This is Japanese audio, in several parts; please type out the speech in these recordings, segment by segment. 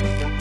Bye.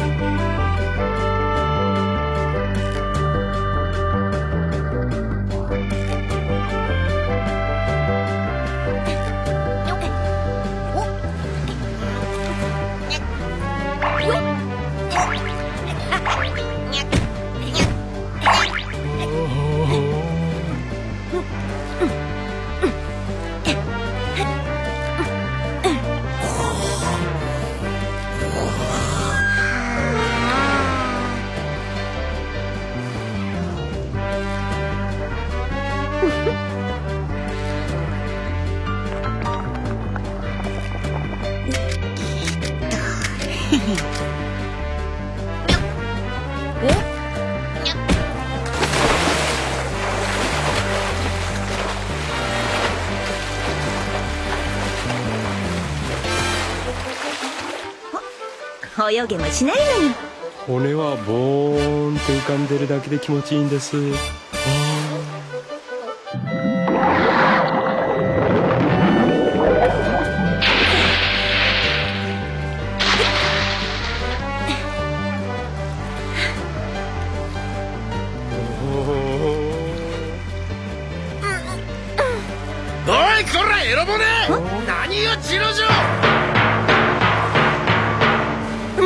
泳げもしないのに骨はボーンって浮かんでるだけで気持ちいいんですいこらエロボネ何よジロジロ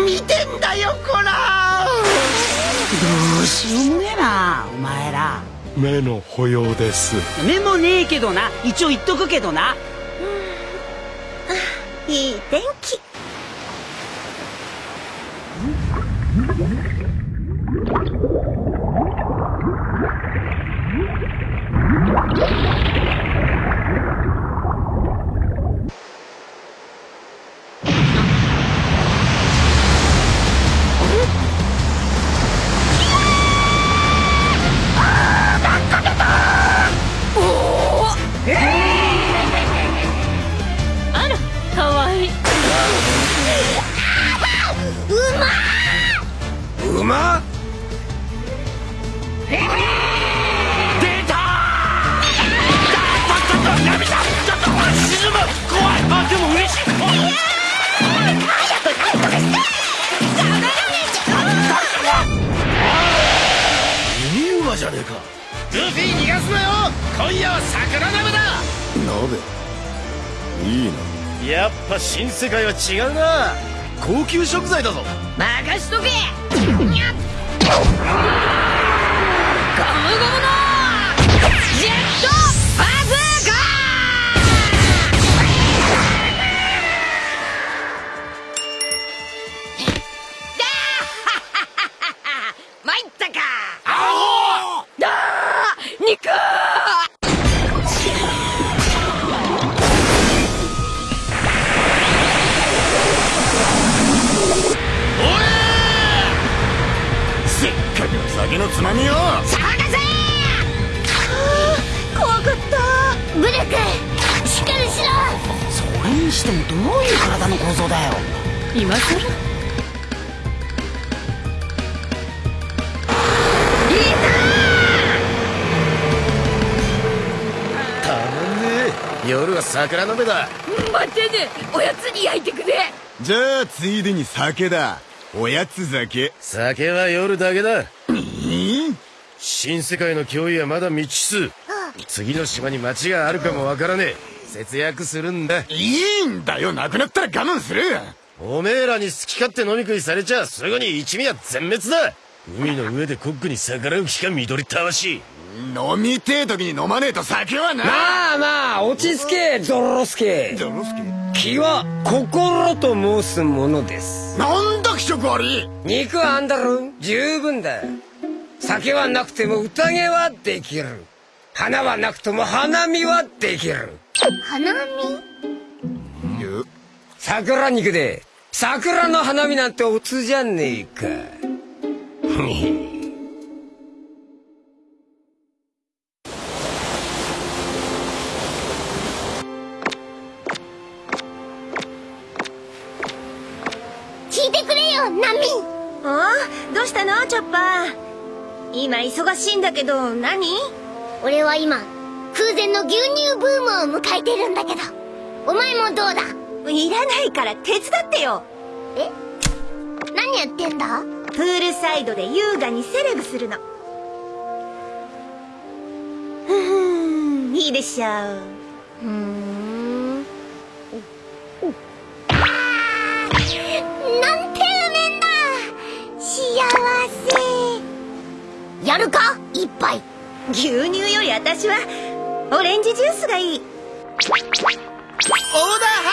見てんだよこら。どうしようもねえなお前ら。目の保養です。目もねえけどな。一応言っとくけどな。いい天気。あうまっ出た涙ちょっと沈む怖いあでも嬉しい。いい馬じゃねえか。ルフィ逃がすなよ。今夜は桜鍋だ。鍋いいな。やっぱ新世界は違うな。高級食材だぞ。任しとけに桜鍋だ。待ってね。おやつに焼いてくれ。じゃあついでに酒だ。おやつ酒。酒は夜だけだ。ん？新世界の脅威はまだ未知数。次の島に町があるかもわからねえ。節約するんだ。いいんだよ。なくなったら我慢する。おめえらに好き勝手飲み食いされちゃすぐに一味は全滅だ。海の上でコックに逆らう気か緑たわし飲みてえ時に飲まねえと酒はな。まあまあ落ち着けゾロロスケ。ゾロスケ？気は心と申すものです。なんだ気色悪い。肉はあんだろ十分だ。酒はなくても宴はできる。花はなくとも花見はできる。花見？ゆ桜肉で。桜の花見なんておつじゃねえか今忙しいんだけど何？俺は今空前の牛乳ブームを迎えてるんだけど。お前もどうだ？いらないから手伝ってよ。え？何何やってんだ？プールサイドで優雅にセレブするの。ふふんいいでしょう。うーん。なんやるか？一杯。牛乳より私はオレンジジュースがいい。オーダー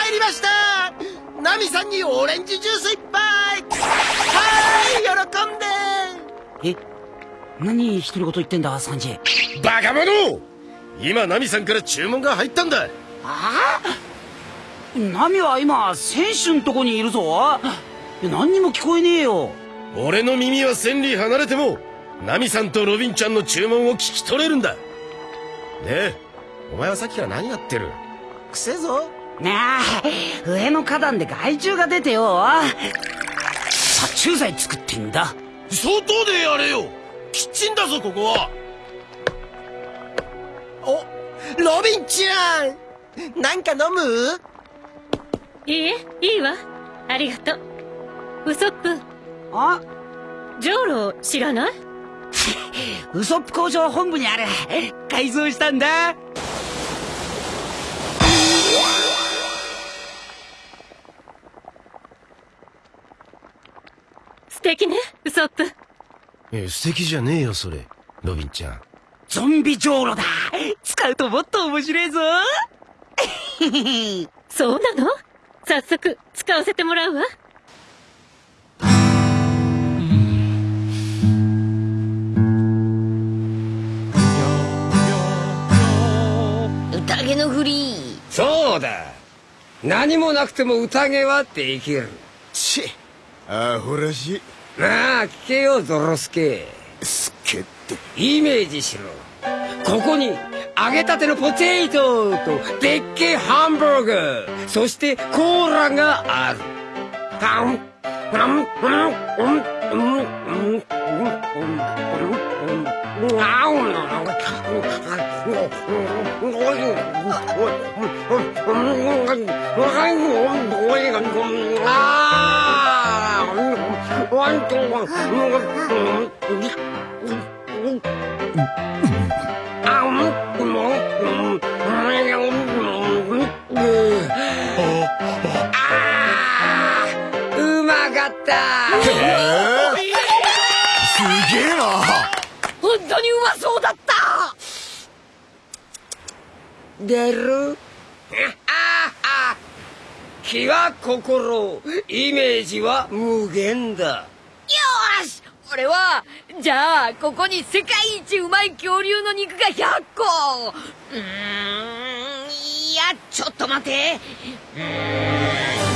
入りました！ナミさんにオレンジジュース一杯！はーい喜んでえ？何一人ごと言ってんだサンジバカ者！今ナミさんから注文が入ったんだ。ナミは今選手んとこにいるぞ。何にも聞こえねえよ。俺の耳は千里離れてもナミさんとロビンちゃんの注文を聞き取れるんだ。でお前はさっきから何やってる？くせえぞ。なあ上の花壇で害虫が出てよ。殺虫剤作ってんだ。外でやれよ。キッチンだぞここは。おロビンちゃんなんか飲む？いいえいいわ。ありがとう。ウソップ。あ。ジョーロ知らない？ウソップ工場本部にある改造したんだ。素敵ねウソップ。え素敵じゃねえよそれ。ロビンちゃん。ゾンビじょうろだ。使うともっと面白いぞ。そうなの？早速使わせてもらうわのフリー。そうだ。何もなくても宴はできる。ちアホらしい。なあ聞けよゾロスケ。すっけって。イメージしろ。ここに揚げたてのポテトとでっけえハンバーガーそしてコーラがある。パン。パンパンうんうんうんうんあう出る？ああ気は心。イメージは無限だ。よーし。俺はじゃあここに世界一うまい恐竜の肉が100個。うーん。いやちょっと待て。うー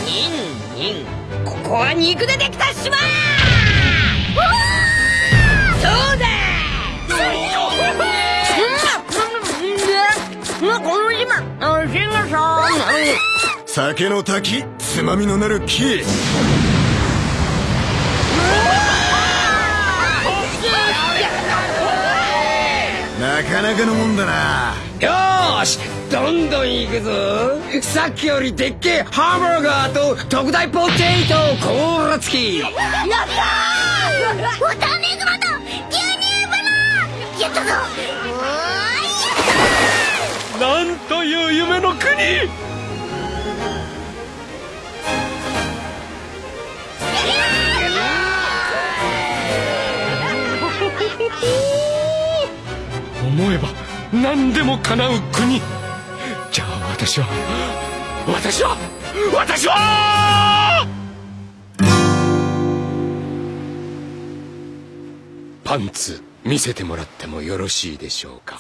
ん。ニンニン。ここは肉でできた島の島あシンガさん。酒の滝つまみのなる木なかなかのもんだ。なよし。どんどん行くぞ。さっきよりでっけえ。ハンバーガーと特大ポテトコーラ付き。やったー！ウォターメグマと牛乳バナやったぞなんという夢の国！思えば何でも叶う国。じゃあ私は私は私は！パンツ見せてもらってもよろしいでしょうか？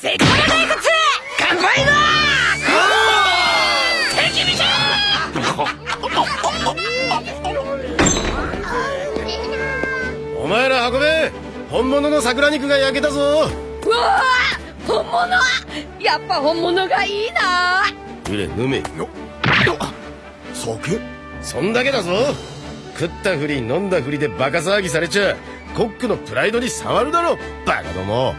お前ら運べ本物の桜肉が焼けたぞ。うわあ本物やっぱ本物がいいなうれ飲め。酒？そんだけだぞ。食ったふり飲んだふりでバカ騒ぎされちゃコックのプライドに触るだろバカども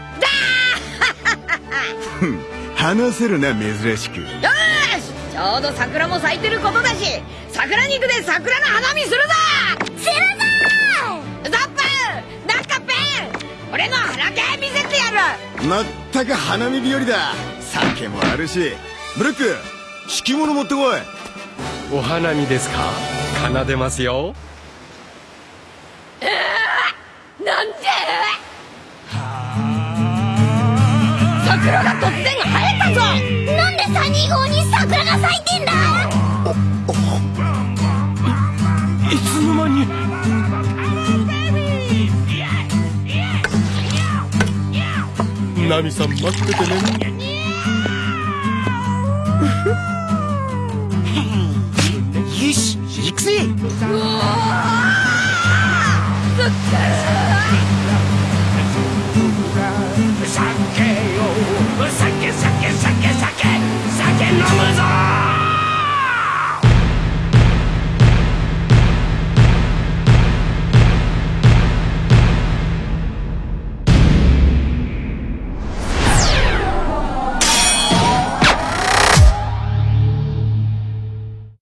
話せるな珍しく。よし!ちょうど桜も咲いてることだし桜肉で桜の花見するぞ!するぞ!ザップ!なんかペン!俺の花系見せてやる!まったく花見日和だ。酒もあるし。ブルック敷物持ってこい。お花見ですか?奏でますよ。咲いてんだいいつの間にナミさん待っててね。よし行くぜう